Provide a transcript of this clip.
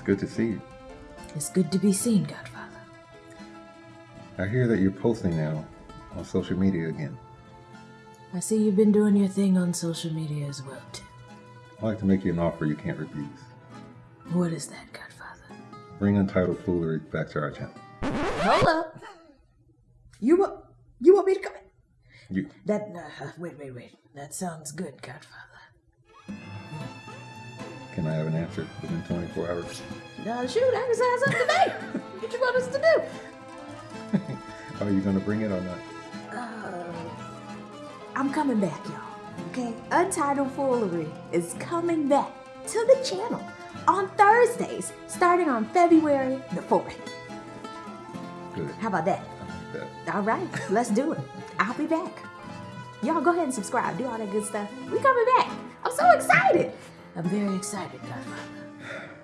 It's good to see you. It's good to be seen, Godfather. I hear that you're posting now on social media again. I see you've been doing your thing on social media as well, too. I'd like to make you an offer you can't refuse. What is that, Godfather? Bring Untitled Foolery back to our channel. Hold up. You want you want me to come in? You, That uh, wait, wait, wait. That sounds good, Godfather. Can I have an answer within 24 hours? Uh, shoot, I can sign something today. what you want us to do? Are you going to bring it or not? Uh, I'm coming back, y'all. Okay? Untitled Foolery is coming back to the channel on Thursdays, starting on February the 4th. Good. How about that? Like that. All right, let's do it. I'll be back. Y'all go ahead and subscribe, do all that good stuff. We coming back. I'm so excited. I'm very excited, Godfather.